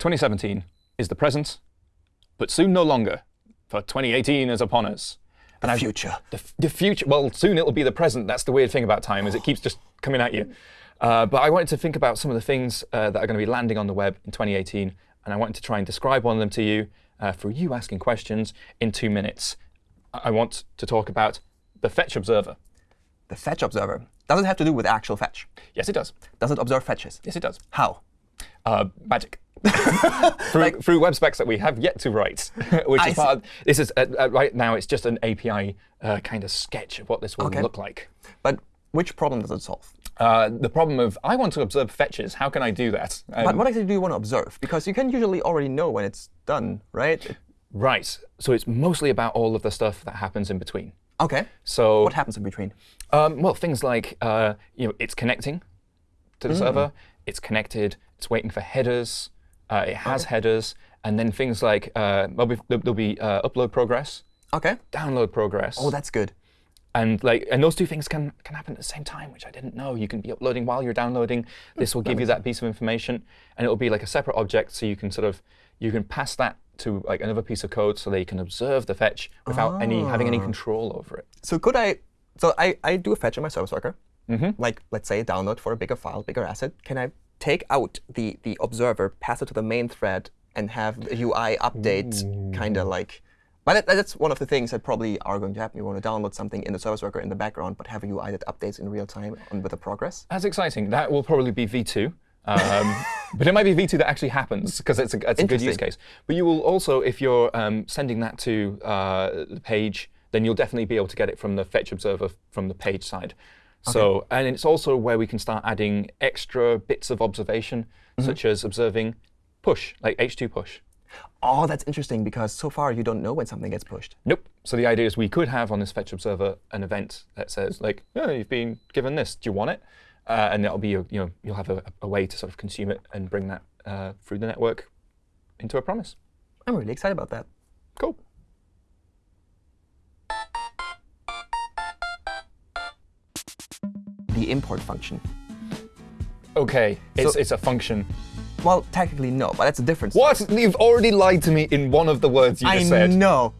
2017 is the present, but soon no longer, for 2018 is upon us. And I've- future. The, the future, well, soon it'll be the present. That's the weird thing about time, is it keeps just coming at you. Uh, but I wanted to think about some of the things uh, that are going to be landing on the web in 2018, and I wanted to try and describe one of them to you uh, through you asking questions in two minutes. I I want to talk about the Fetch Observer. The fetch observer. Does it have to do with actual fetch? Yes, it does. Does it observe fetches? Yes, it does. How? Uh, magic. Through, through web specs that we have yet to write, which I is part of, this is uh, uh, right now it's just an API uh, kind of sketch of what this will Okay. look like. But which problem does it solve? Uh, the problem of I want to observe fetches. How can I do that? Um, But what exactly do you want to observe? Because you can usually already know when it's done, right? Right. So it's mostly about all of the stuff that happens in between. OK. So What happens in between? Um, well, things like uh, you know, it's connecting to Mm. the server, it's connected, it's waiting for headers, uh, it has headers, and then things like uh, there'll be, there'll be uh, upload progress, OK. download progress, Oh, that's good. and like and those two things can can happen at the same time, which I didn't know. You can be uploading while you're downloading. This will give you that piece of information, and it will be like a separate object, so you can sort of you can pass that to like another piece of code, so they can observe the fetch without any having any control over it. So could I? So I, I do a fetch in my service worker. Like let's say a download for a bigger file, bigger asset. Can I take out the the observer, pass it to the main thread, and have the UI update kind of like? But that, that's one of the things that probably are going to happen. You want to download something in the service worker in the background, but have a UI that updates in real time on with the progress. That's exciting. That will probably be V2. Um, but it might be V2 that actually happens because it's a, it's a good use case. But you will also, if you're um, sending that to uh, the page, then you'll definitely be able to get it from the fetch observer from the page side. So, and it's also where we can start adding extra bits of observation, such as observing push, like H2 push. Oh, that's interesting because so far you don't know when something gets pushed. Nope. So the idea is we could have on this fetch observer an event that says like, oh, you've been given this. Do you want it? Uh, and that'll be a, you know you'll have a, a way to sort of consume it and bring that uh, through the network into a promise. I'm really excited about that. Cool. The import function. Okay. It's So- it's a function. Well, technically no, but that's a difference. What? You've already lied to me in one of the words you I just said. I know.